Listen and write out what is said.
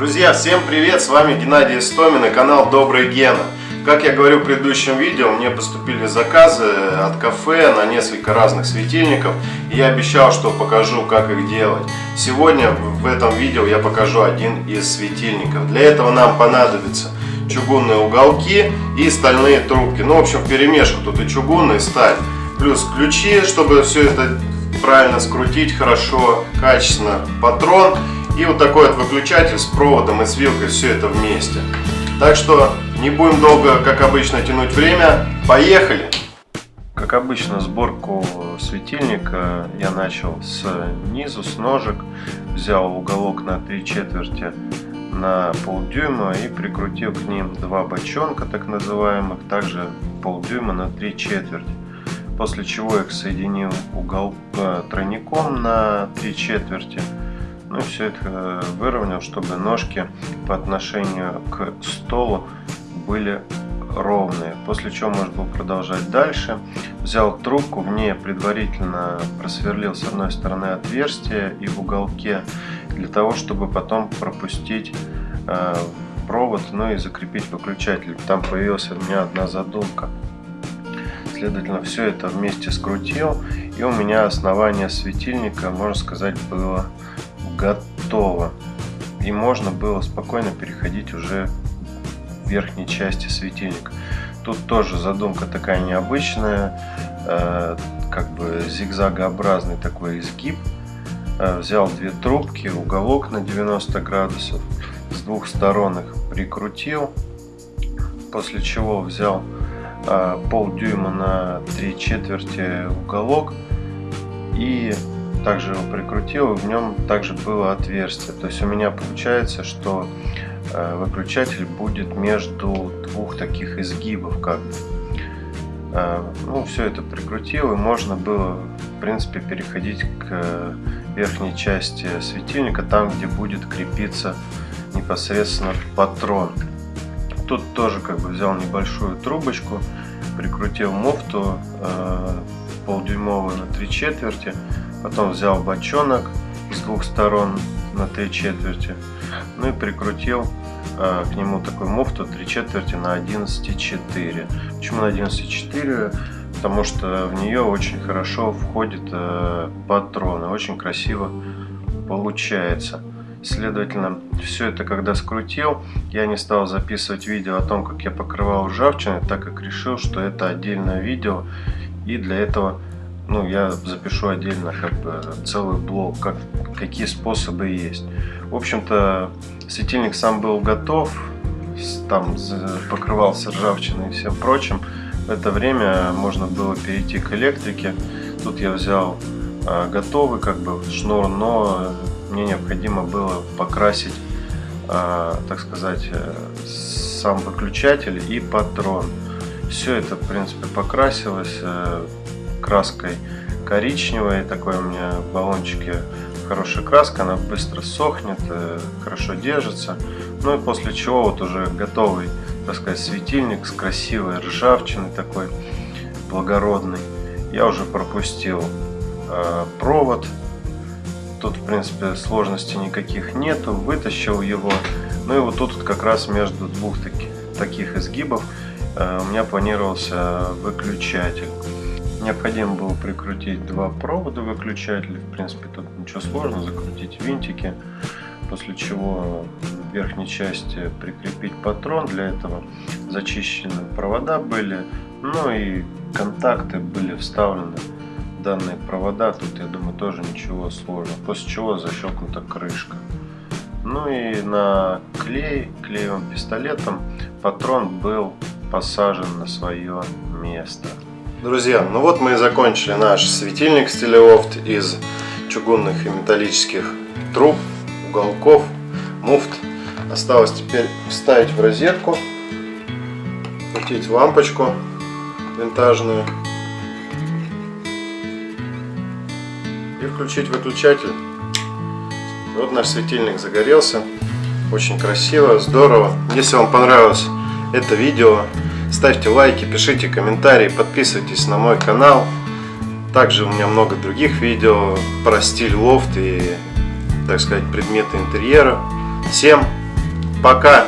Друзья, всем привет! С вами Геннадий Истомин и канал Добрый Гена. Как я говорил в предыдущем видео, мне поступили заказы от кафе на несколько разных светильников. И я обещал, что покажу, как их делать. Сегодня в этом видео я покажу один из светильников. Для этого нам понадобится чугунные уголки и стальные трубки. Ну, в общем, в перемешку тут и чугунные, и сталь. Плюс ключи, чтобы все это правильно скрутить хорошо, качественно. Патрон и вот такой вот выключатель с проводом и с вилкой, все это вместе. Так что не будем долго, как обычно, тянуть время. Поехали! Как обычно, сборку светильника я начал с низу, с ножек. Взял уголок на 3 четверти на полдюйма и прикрутил к ним два бочонка, так называемых, также полдюйма на 3 четверти. После чего их соединил угол э, тройником на 3 четверти ну все это выровнял, чтобы ножки по отношению к столу были ровные. После чего можно было продолжать дальше. Взял трубку, в ней предварительно просверлил с одной стороны отверстие и в уголке, для того, чтобы потом пропустить э, провод, ну и закрепить выключатель. Там появилась у меня одна задумка. Следовательно, все это вместе скрутил, и у меня основание светильника, можно сказать, было готово. И можно было спокойно переходить уже в верхней части светильника. Тут тоже задумка такая необычная, э, как бы зигзагообразный такой изгиб. Э, взял две трубки, уголок на 90 градусов, с двух сторон их прикрутил, после чего взял э, полдюйма на три четверти уголок и также его прикрутил, и в нем также было отверстие. То есть у меня получается, что э, выключатель будет между двух таких изгибов, как бы. Э, ну, все это прикрутил, и можно было, в принципе, переходить к верхней части светильника, там, где будет крепиться непосредственно патрон. Тут тоже как бы взял небольшую трубочку, прикрутил муфту э, полдюймовую на три четверти, Потом взял бочонок с двух сторон на три четверти. Ну и прикрутил э, к нему такую муфту три четверти на 11,4. Почему на 11,4? Потому что в нее очень хорошо входит э, патроны, очень красиво получается. Следовательно, все это когда скрутил, я не стал записывать видео о том, как я покрывал ржавчиной, так как решил, что это отдельное видео. И для этого ну, я запишу отдельно как бы целый блок, как, какие способы есть. В общем-то, светильник сам был готов, там покрывался ржавчиной и всем прочим. В это время можно было перейти к электрике. Тут я взял а, готовый как бы шнур, но мне необходимо было покрасить, а, так сказать, э, сам выключатель и патрон. Все это, в принципе, покрасилось. Э, краской коричневой, такой у меня в баллончике хорошая краска, она быстро сохнет, э, хорошо держится. Ну и после чего вот уже готовый, так сказать, светильник с красивой ржавчиной такой благородный. Я уже пропустил э, провод. Тут, в принципе, сложностей никаких нету. Вытащил его. Ну и вот тут как раз между двух таки, таких изгибов э, у меня планировался выключатель. Необходимо было прикрутить два провода выключателя. В принципе, тут ничего сложного. Закрутить винтики. После чего в верхней части прикрепить патрон. Для этого зачищены провода были. Ну и контакты были вставлены данные провода. Тут, я думаю, тоже ничего сложного. После чего защелкнута крышка. Ну и на клей, клеевым пистолетом патрон был посажен на свое место. Друзья, ну вот мы и закончили наш светильник стилелофт из чугунных и металлических труб, уголков, муфт. Осталось теперь вставить в розетку, крутить лампочку винтажную и включить выключатель. Вот наш светильник загорелся. Очень красиво, здорово. Если вам понравилось это видео, Ставьте лайки, пишите комментарии, подписывайтесь на мой канал. Также у меня много других видео про стиль лофт и, так сказать, предметы интерьера. Всем Пока!